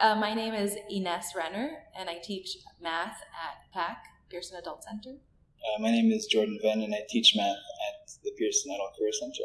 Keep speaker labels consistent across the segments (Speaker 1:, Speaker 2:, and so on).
Speaker 1: Uh, my name is Ines Renner, and I teach math at PAC, Pearson Adult Center.
Speaker 2: Uh, my name is Jordan Venn, and I teach math at the Pearson Adult Career Center.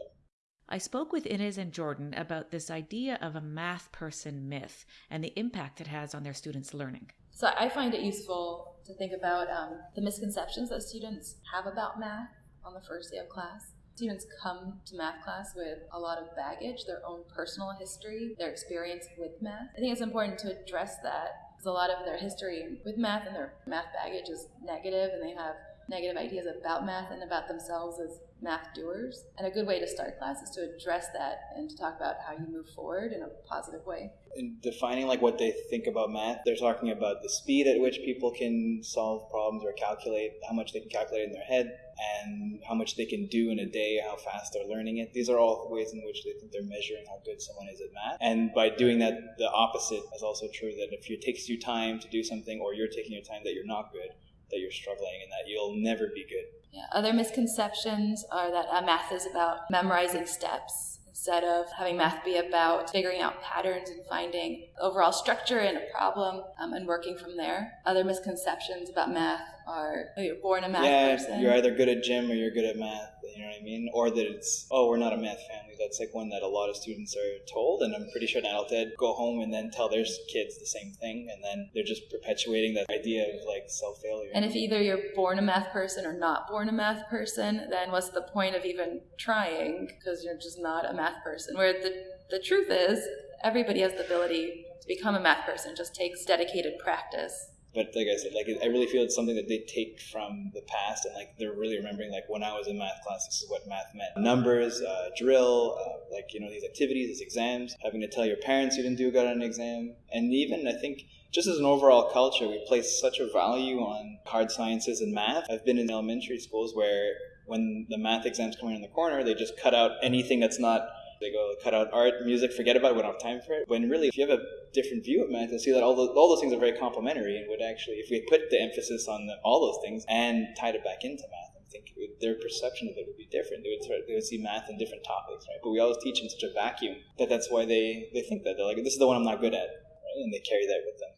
Speaker 3: I spoke with Ines and Jordan about this idea of a math person myth and the impact it has on their students' learning.
Speaker 1: So I find it useful to think about um, the misconceptions that students have about math on the first day of class. Students come to math class with a lot of baggage, their own personal history, their experience with math. I think it's important to address that because a lot of their history with math and their math baggage is negative and they have negative ideas about math and about themselves as math doers. And a good way to start class is to address that and to talk about how you move forward in a positive way.
Speaker 2: In defining like what they think about math, they're talking about the speed at which people can solve problems or calculate how much they can calculate in their head and how much they can do in a day, how fast they're learning it. These are all ways in which they think they're measuring how good someone is at math. And by doing that, the opposite is also true that if it takes you time to do something or you're taking your time that you're not good, that you're struggling and that you'll never be good.
Speaker 1: Yeah. Other misconceptions are that uh, math is about memorizing steps instead of having math be about figuring out patterns and finding overall structure in a problem um, and working from there. Other misconceptions about math are oh, you're born a math
Speaker 2: yeah,
Speaker 1: person.
Speaker 2: you're either good at gym or you're good at math. You know what I mean? Or that it's oh, we're not a math family. That's like one that a lot of students are told, and I'm pretty sure an adult ed go home and then tell their kids the same thing, and then they're just perpetuating that idea of like self failure.
Speaker 1: And if either you're born a math person or not born a math person, then what's the point of even trying? Because you're just not a math person. Where the the truth is, everybody has the ability to become a math person. It just takes dedicated practice
Speaker 2: but like I said, like I really feel it's something that they take from the past, and like they're really remembering, like when I was in math class, this is what math meant: numbers, uh, drill, uh, like you know these activities, these exams, having to tell your parents you didn't do good on an exam, and even I think just as an overall culture, we place such a value on hard sciences and math. I've been in elementary schools where when the math exams come in the corner, they just cut out anything that's not they go cut out art, music, forget about it, we don't have time for it. When really, if you have a different view of math, you'll see that all, the, all those things are very complementary and would actually, if we put the emphasis on the, all those things and tied it back into math, I think would, their perception of it would be different. They would, they would see math in different topics, right? But we always teach in such a vacuum that that's why they, they think that. They're like, this is the one I'm not good at, right? And they carry that with them.